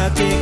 lunatic